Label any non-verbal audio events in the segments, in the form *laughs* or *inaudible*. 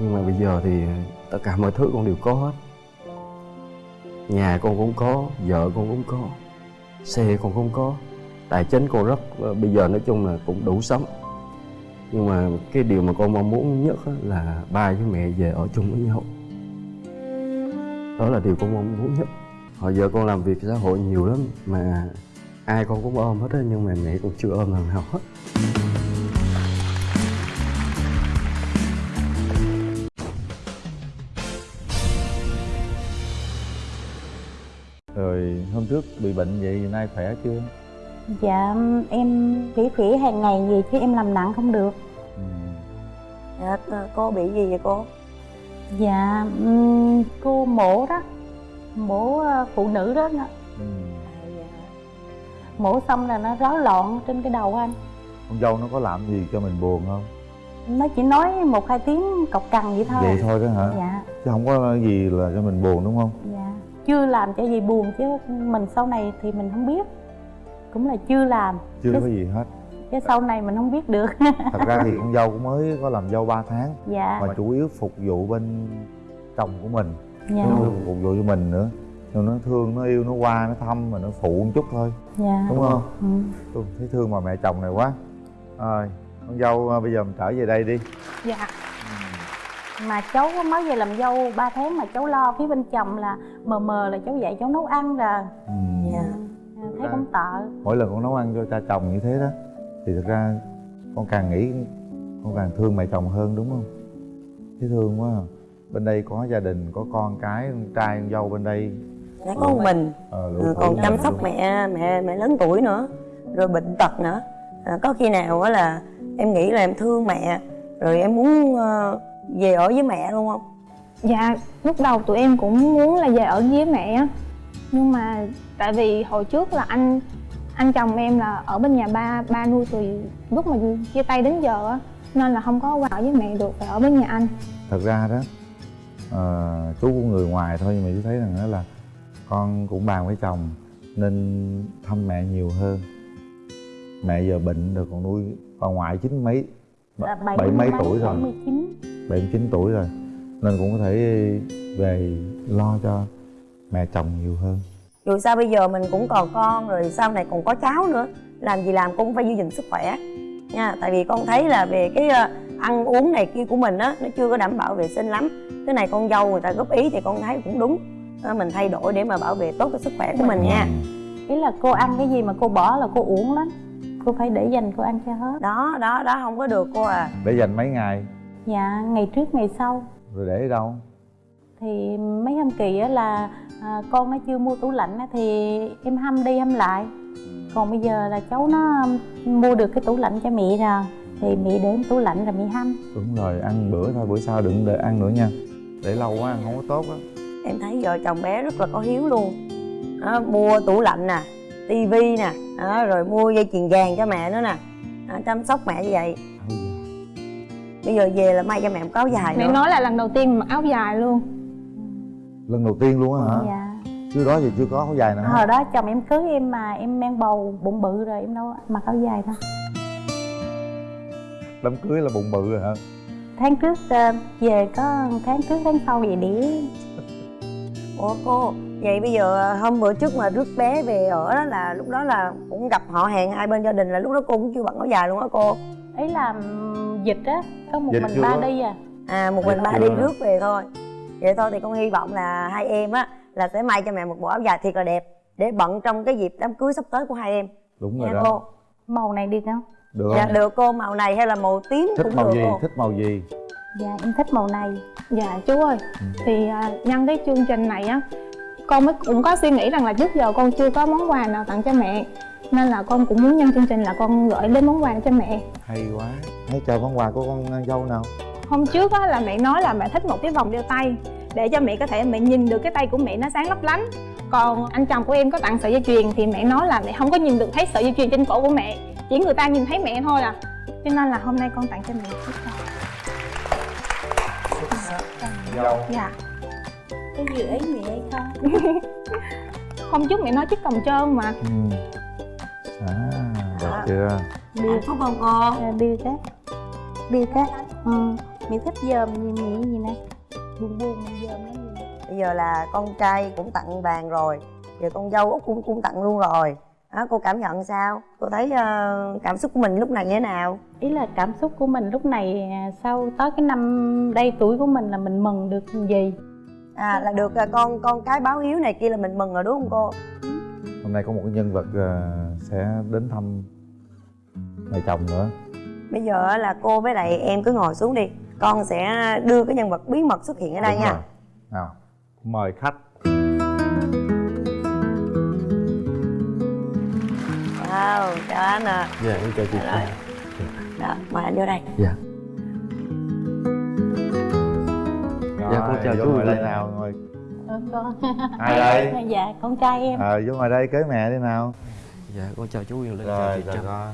nhưng mà bây giờ thì tất cả mọi thứ con đều có hết. Nhà con cũng có, vợ con cũng có, xe con cũng có, tài chính con rất ờ, bây giờ nói chung là cũng đủ sống. Nhưng mà cái điều mà con mong muốn nhất là ba với mẹ về ở chung với nhau. Đó là điều con mong muốn nhất. Hồi giờ con làm việc xã hội nhiều lắm mà ai con cũng ôm hết á, nhưng mà mẹ con chưa ôm lần nào hết. Rồi hôm trước bị bệnh vậy nay khỏe chưa? Dạ em phỉ phỉ hàng ngày gì chứ em làm nặng không được Ừ. Dạ, cô bị gì vậy cô? Dạ ừm, cô mổ đó Mổ ờ, phụ nữ đó nó- Ừ. Mổ xong là nó rối loạn trên cái đầu anh Con dâu nó có làm gì cho mình buồn không? Nó chỉ nói một hai tiếng cọc cằn vậy thôi Vậy thôi đó hả? Dạ Chứ không có gì là cho mình buồn đúng không? dạ Chưa làm cho gì buồn chứ mình sau này thì mình không biết. Cũng là chưa làm. Chưa Cái- có gì hết. Chứ sau này mình không biết được. *laughs* Thật ra thì con dâu cũng mới có làm dâu 3 tháng. Dạ. Mà chủ yếu phục vụ bên chồng của mình. Dạ. Chứ không phục vụ cho mình nữa. Nhưng nó thương, nó yêu, nó qua, nó thăm mà nó phụ một chút thôi. Dạ. Đúng không? ừ. Tôi thấy thương bà mẹ chồng này quá. Rồi, con dâu à, bây giờ mình trở về đây đi. Dạ mà cháu mới về làm dâu 3 tháng mà cháu lo phía bên chồng là mờ mờ là cháu dạy cháu nấu ăn rồi ừ. Dạ. thấy cũng tợ mỗi lần con nấu ăn cho cha chồng như thế đó thì thật ra con càng nghĩ con càng thương mẹ chồng hơn đúng không thấy thương quá à. bên đây có gia đình có con cái con trai con dâu bên đây Dạ có một mình ờ, lũ Ừ, còn chăm sóc luôn. mẹ mẹ mẹ lớn tuổi nữa rồi bệnh tật nữa à, có khi nào á là em nghĩ là em thương mẹ rồi em muốn ờ, về ở với mẹ luôn không? Dạ, lúc đầu tụi em cũng muốn là về ở với mẹ á. Nhưng mà tại vì hồi trước là anh anh chồng em là ở bên nhà ba, ba nuôi từ lúc mà chia tay đến giờ á. Nên là không có qua ở với mẹ được, phải ở bên nhà anh. Thật ra đó ờ, chú của người ngoài thôi nhưng mà chú thấy rằng đó là con cũng bàn với chồng nên thăm mẹ nhiều hơn. Mẹ giờ bệnh rồi còn nuôi bà ngoại chín mấy bảy mấy tuổi rồi. 79 79 tuổi rồi nên cũng có thể về lo cho mẹ chồng nhiều hơn. Dù sao bây giờ mình cũng còn con rồi sau này còn có cháu nữa làm gì làm cũng phải giữ gìn sức khỏe nha. Tại vì con thấy là về cái ờ, ăn uống này kia của mình á nó chưa có đảm bảo vệ sinh lắm. Cái này con dâu người ta góp ý thì con thấy cũng đúng. Ờ, mình thay đổi để mà bảo vệ tốt cái sức khỏe của mình nha. Ý là cô ăn cái gì mà cô bỏ là cô uổng lắm. Cô phải để dành cô ăn cho hết. Đó đó đó không có được cô à. Để dành mấy ngày dạ ngày trước ngày sau. Rồi để ở đâu? Thì mấy hôm kỳ á là à, con nó chưa mua tủ lạnh á thì em hâm đi hâm lại. Còn bây giờ là cháu nó mua được cái tủ lạnh cho mẹ rồi. Thì mẹ để tủ lạnh rồi mẹ hâm. Đúng rồi ăn bữa thôi bữa sau đừng để ăn nữa nha. Để lâu quá ăn không có tốt á. Em thấy vợ chồng bé rất là có hiếu luôn. Đó, mua tủ lạnh nè tivi nè đó, rồi mua dây chuyền vàng cho mẹ nữa nè. Đó, chăm sóc mẹ như vậy bây giờ về là may cho mẹ một áo dài Mẹ nữa nói là lần đầu tiên mặc áo dài luôn. Lần đầu tiên luôn á hả? Dạ. Trước đó thì chưa có áo dài nào hồi đó chồng em cưới em mà em mang bầu bụng bự rồi em đâu mặc áo dài đâu. Đám cưới là bụng bự rồi hả? Tháng trước ờ, về có tháng trước tháng sau vậy để ủa cô vậy bây giờ hôm bữa trước mà rước bé về ở đó là lúc đó là cũng gặp họ hàng hai bên gia đình là lúc đó cô cũng chưa bận áo dài luôn á cô? Ấy là dịch á có một Dịch mình ba đi à? À một mình Dạ, ba đi rước về thôi. Vậy thôi thì con hy vọng là hai em á là sẽ may cho mẹ một bộ áo dài thiệt là đẹp để bận trong cái dịp đám cưới sắp tới của hai em. Đúng rồi nha đó. cô. Màu này đi không được dạ được cô màu này hay là màu tím thích cũng màu được gì? cô. Thích màu gì? Dạ em thích màu này. Dạ chú ơi, Ừ. thì à, nhân cái chương trình này á Con mới cũng có suy nghĩ rằng là trước giờ con chưa có món quà nào tặng cho mẹ Nên là con cũng muốn nhân chương trình là con gửi đến món quà cho mẹ. Hay quá. Hãy chờ món quà của con dâu nào? Hôm trước á là mẹ nói là mẹ thích một cái vòng đeo tay Để cho mẹ có thể mẹ nhìn được cái tay của mẹ nó sáng lấp lánh. Còn anh chồng của em có tặng sợi dây chuyền Thì mẹ nói là mẹ không có nhìn được thấy sợi dây chuyền trên cổ của mẹ Chỉ người ta nhìn thấy mẹ thôi à. Cho nên là hôm nay con tặng cho mẹ chiếc vòng. Dâu. Dạ. Cái gì ấy mẹ hay không? *laughs* Hôm trước mẹ nói chiếc còng trơn mà. Ừ. à À. chưa đi hạnh phúc không cô? Đi cái đi cái ừ. mẹ thích dòm gì mẹ gì nè? Buồn buồn dòm lắm gì? Bây giờ là con trai cũng tặng vàng rồi. Giờ con dâu út cũng cũng tặng luôn rồi. Đó, cô cảm nhận sao? Cô thấy uh, cảm xúc của mình lúc này như thế nào? Ý là cảm xúc của mình lúc này à, sau tới cái năm đây tuổi của mình là mình mừng được gì? À là được uh, con con cái báo hiếu này kia là mình mừng rồi đúng không cô? Hôm nay có một cái nhân vật uh, sẽ đến thăm mẹ chồng nữa. Bây giờ là cô với lại em cứ ngồi xuống đi. Con sẽ đưa cái nhân vật bí mật xuất hiện ở đây Đúng nha. rồi. nào mời khách. Wow chào anh à dạ em chào chị Rồi. đó mời anh vô đây. Dạ. Rồi, Dạ, con chào chú. ngồi đây nào ngồi. Con ai đây? Dạ con trai em. Ờ vô ngồi đây cưới mẹ đi nào. Dạ con chào chú Quyền Linh chào rồi chị chào Trâm con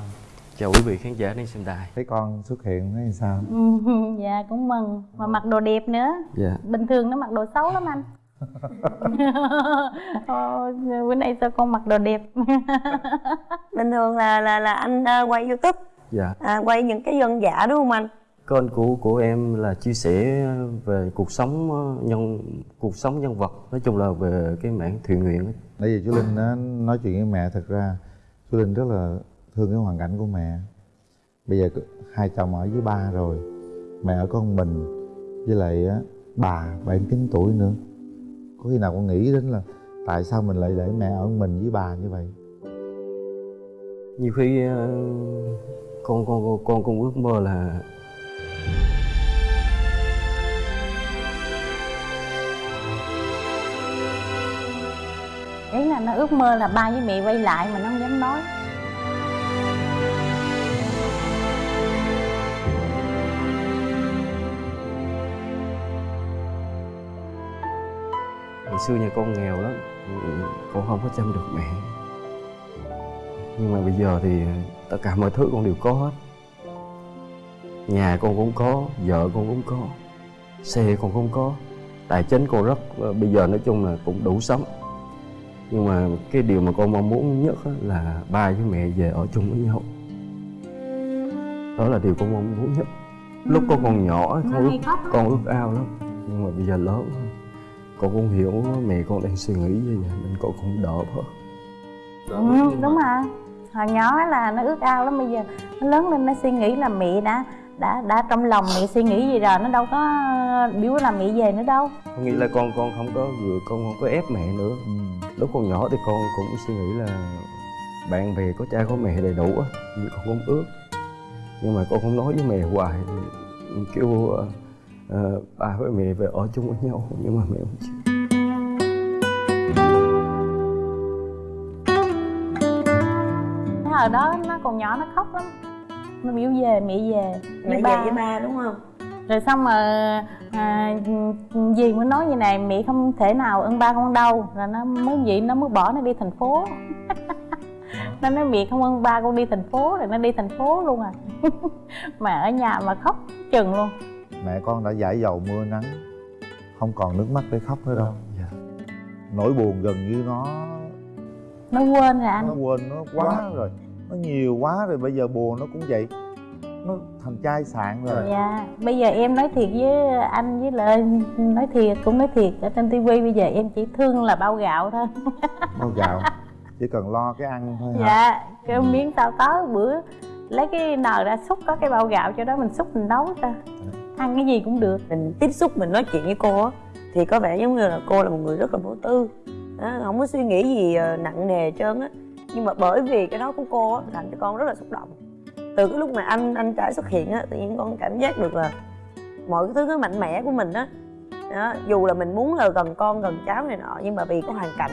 chào quý vị khán giả đang xem đài. Thấy con xuất hiện thấy sao? *laughs* Dạ cũng mừng. Mà mặc đồ đẹp nữa. Dạ. Bình thường nó mặc đồ xấu lắm anh. *laughs* Ờ, bữa nay sao con mặc đồ đẹp? *laughs* Bình thường là là là anh ờ, quay youtube. Dạ. À, quay những cái dân giả đúng không anh? Kênh của của em là chia sẻ về cuộc sống ờ, nhân cuộc sống nhân vật nói chung là về cái mảng thiện nguyện nãy giờ chú linh nói chuyện với mẹ thật ra chú linh rất là thương cái hoàn cảnh của mẹ. Bây giờ hai chồng ở với ba rồi mẹ ở một mình với lại á, bà bảy chín tuổi nữa. Có khi nào con nghĩ đến là tại sao mình lại để mẹ ở mình với bà như vậy? Nhiều khi ờ, con con con con cũng ước mơ là ý là nó ước mơ là ba với mẹ quay lại mà nó không dám nói xưa nhà con nghèo lắm. Ừ, con không có chăm được mẹ. Nhưng mà bây giờ thì tất cả mọi thứ con đều có hết. Nhà con cũng có vợ con cũng có xe con cũng có tài chính con rất ờ, bây giờ nói chung là cũng đủ sống. Nhưng mà cái điều mà con mong muốn nhất là ba với mẹ về ở chung với nhau. Đó là điều con mong muốn nhất. Lúc con còn nhỏ con ước con ước ao lắm. Nhưng mà bây giờ lớn con cũng hiểu mẹ con đang suy nghĩ như vậy nên con cũng đỡ bớt ừ, đúng rồi. Hồi nhỏ là nó ước ao lắm bây giờ nó lớn lên nó suy nghĩ là mẹ đã đã đã trong lòng mẹ suy nghĩ gì rồi nó đâu có biểu là mẹ về nữa đâu. Có nghĩa là con con không có vừa con không có ép mẹ nữa. Ừ. lúc còn nhỏ thì con cũng suy nghĩ là bạn bè có cha có mẹ đầy đủ á nhưng con không ước. Nhưng mà con không nói với mẹ hoài kêu ờ, ờ, ba với mẹ về ở chung với nhau nhưng mà mẹ không chịu hồi đó nó còn nhỏ nó khóc lắm. Nó biểu về mẹ về mẹ về với ba đúng không? Rồi xong mà à, dì mới nói như này mẹ không thể nào ơn ba con đâu. Rồi nó mới vậy nó mới bỏ nó đi thành phố. *laughs* Nó nói mẹ không ơn ba con đi thành phố. Rồi nó đi thành phố luôn à. *laughs* Mà ở nhà mà khóc chừng luôn. Mẹ con đã giải dầu mưa nắng không còn nước mắt để khóc nữa đâu. Dạ. nỗi buồn gần như nó nó quên rồi anh. Nó quên nó quá. rồi nó nhiều quá rồi bây giờ buồn nó cũng vậy. Nó thành chai sạn rồi. Dạ bây giờ em nói thiệt với anh với lại nói thiệt cũng nói thiệt ở trên tivi bây giờ em chỉ thương là bao gạo thôi. *laughs* Bao gạo? Chỉ cần lo cái ăn thôi hả? Dạ cái miếng tao có bữa lấy cái nồi ra xúc có cái bao gạo cho đó mình xúc mình nấu cho ăn cái gì cũng được. Mình tiếp xúc mình nói chuyện với cô á thì có vẻ giống như là cô là một người rất là vô tư. Đó, không có suy nghĩ gì ờ, nặng nề trơn á nhưng mà bởi vì cái đó của cô á làm cho con rất là xúc động. Từ cái lúc mà anh anh trai xuất hiện á tự nhiên con cảm giác được là mọi cái thứ cái mạnh mẽ của mình á. Đó, dù là mình muốn là gần con gần cháu này nọ nhưng mà vì có hoàn cảnh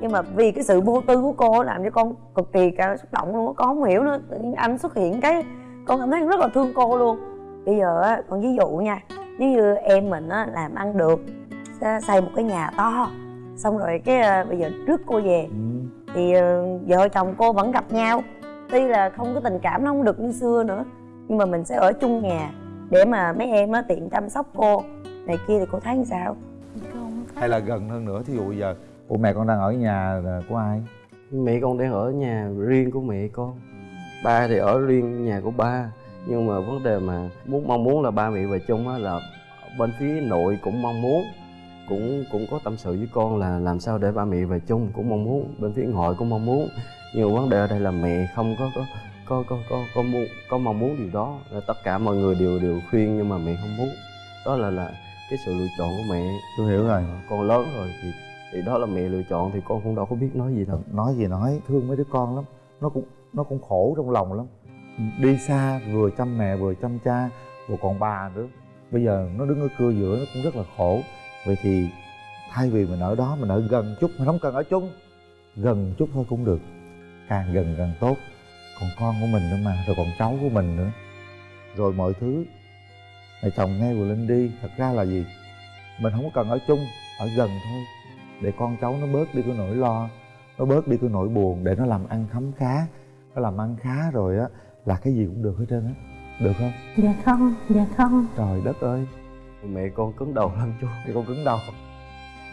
nhưng mà vì cái sự vô tư của cô làm cho con cực kỳ cả xúc động luôn con không hiểu nữa tự nhiên anh xuất hiện cái con cảm thấy rất là thương cô luôn. Bây giờ á con ví dụ nha nếu như em mình á làm ăn được xây một cái nhà to xong rồi cái ờ, bây giờ trước cô về thì ờ, vợ chồng cô vẫn gặp nhau. Tuy là không có tình cảm nó không được như xưa nữa nhưng mà mình sẽ ở chung nhà để mà mấy em á tiện chăm sóc cô. Này kia thì cô thấy sao? Hay là gần hơn nữa thí dụ bây giờ ủa mẹ con đang ở nhà của ai? Mẹ con đang ở nhà riêng của mẹ con. Ba thì ở riêng nhà của ba nhưng mà vấn đề mà muốn mong muốn là ba mẹ về chung á là bên phía nội cũng mong muốn cũng cũng có tâm sự với con là làm sao để ba mẹ về chung cũng mong muốn bên phía ngoại cũng mong muốn. Nhưng mà vấn đề ở đây là mẹ không có có có có có có muốn có mong muốn điều đó. Là tất cả mọi người đều đều khuyên nhưng mà mẹ không muốn. Đó là là cái sự lựa chọn của mẹ. Tôi hiểu rồi. Con lớn rồi thì thì đó là mẹ lựa chọn thì con cũng đâu có biết nói gì đâu nói gì nói thương mấy đứa con lắm. Nó cũng nó cũng khổ trong lòng lắm. Đi xa vừa chăm mẹ vừa chăm cha vừa còn bà nữa. Bây giờ nó đứng ở cưa giữa nó cũng rất là khổ vậy thì thay vì mình ở đó mình ở gần chút mình không cần ở chung gần chút thôi cũng được. Càng gần càng tốt. Còn con của mình nữa mà rồi còn cháu của mình nữa. Rồi mọi thứ. Mẹ chồng nghe vừa lên đi thật ra là gì? Mình không có cần ở chung ở gần thôi. Để con cháu nó bớt đi cái nỗi lo nó bớt đi cái nỗi buồn để nó làm ăn khấm khá. Nó làm ăn khá rồi á là cái gì cũng được hết trơn á. Được không? Dạ không dạ không. Trời đất ơi mẹ con cứng đầu lắm chú. Thì con cứng đầu.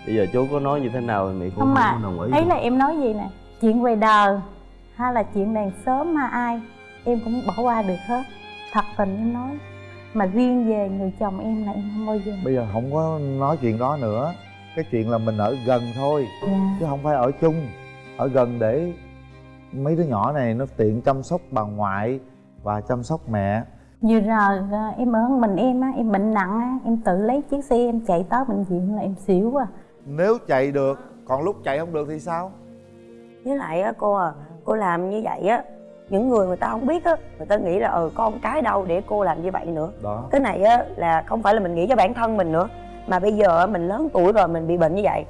Bây giờ chú có nói như thế nào thì mẹ cũng không mà đồng ý thấy đâu. là em nói gì nè? Chuyện về đời hay là chuyện đàn sớm hay ai em cũng bỏ qua được hết. Thật tình em nói mà riêng về người chồng em là em không bao giờ. Bây giờ không có nói chuyện đó nữa. Cái chuyện là mình ở gần thôi dạ. chứ không phải ở chung. Ở gần để mấy đứa nhỏ này nó tiện chăm sóc bà ngoại và chăm sóc mẹ vừa rồi à, em ở mình em á em bệnh nặng á em tự lấy chiếc xe em chạy tới bệnh viện là em xỉu quá. Nếu chạy được còn lúc chạy không được thì sao? Với lại á cô à cô làm như vậy á những người người ta không biết á người ta nghĩ là ờ con cái đâu để cô làm như vậy nữa. Đó. Cái này á là không phải là mình nghĩ cho bản thân mình nữa mà bây giờ mình lớn tuổi rồi mình bị bệnh như vậy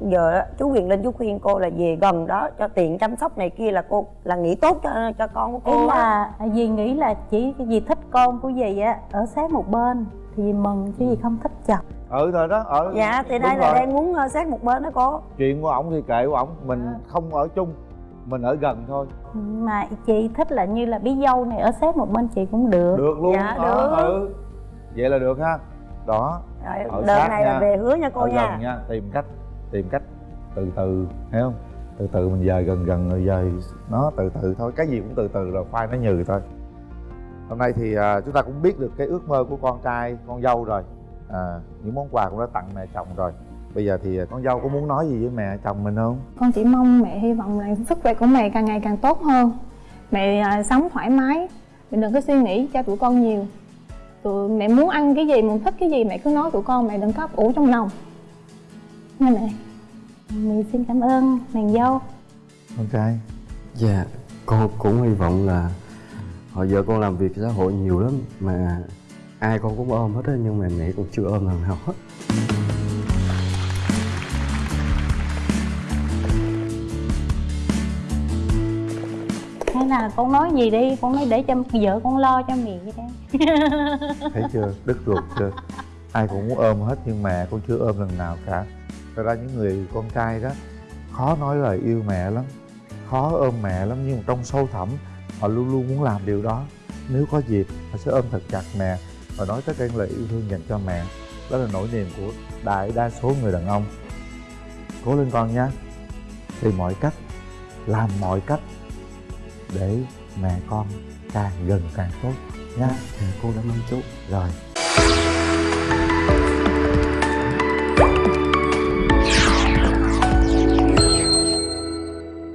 giờ á, chú quyền linh chú khuyên cô là về gần đó cho tiện chăm sóc này kia là cô là nghĩ tốt cho cho con của cô á. là dì nghĩ là chỉ cái gì thích con của dì á ở sát một bên thì dì mừng chứ dì không thích chồng. Ừ rồi đó ở dạ thì đây là rồi. đang muốn ờ, sát một bên đó cô. Chuyện của ổng thì kệ của ổng mình không ở chung mình ở gần thôi. Mà chị thích là như là bí dâu này ở sát một bên chị cũng được. Được luôn Dạ, đó, được. ừ. Vậy là được ha. Đó rồi Ở đợt sát này là nha. về hứa nha cô ở nha. gần nha tìm cách tìm cách từ từ thấy không? Từ từ mình dời gần gần rồi dời nó từ từ thôi. Cái gì cũng từ từ rồi khoai nó nhừ thôi. Hôm nay thì à, chúng ta cũng biết được cái ước mơ của con trai con dâu rồi. À, những món quà cũng đã tặng mẹ chồng rồi. Bây giờ thì à, con dâu có muốn nói gì với mẹ chồng mình không? Con chỉ mong mẹ hy vọng là sức khỏe của mẹ càng ngày càng tốt hơn. Mẹ à, sống thoải mái. Mẹ đừng có suy nghĩ cho tụi con nhiều. Tụi mẹ muốn ăn cái gì muốn thích cái gì mẹ cứ nói tụi con. Mẹ đừng có ủ trong lòng nha mẹ mình xin cảm ơn nàng dâu. Con trai dạ con cũng hy vọng là hồi giờ con làm việc xã hội nhiều lắm mà ai con cũng ôm hết á nhưng mà mẹ con chưa ôm lần nào hết. Hay là con nói gì đi? Con nói để cho vợ con lo cho mẹ vậy đi thấy chưa? Đứt ruột chưa? Ai cũng muốn ôm hết nhưng mẹ con chưa ôm lần nào cả thật ra những người con trai đó khó nói lời yêu mẹ lắm khó ôm mẹ lắm nhưng mà trong sâu thẳm họ luôn luôn muốn làm điều đó. Nếu có dịp họ sẽ ôm thật chặt mẹ và nói tất cả những lời yêu thương dành cho mẹ. Đó là nỗi niềm của đại đa số người đàn ông. Cố lên con nhé. Tìm mọi cách làm mọi cách để mẹ con càng gần càng tốt nhé. Dạ con cảm ơn chú. Rồi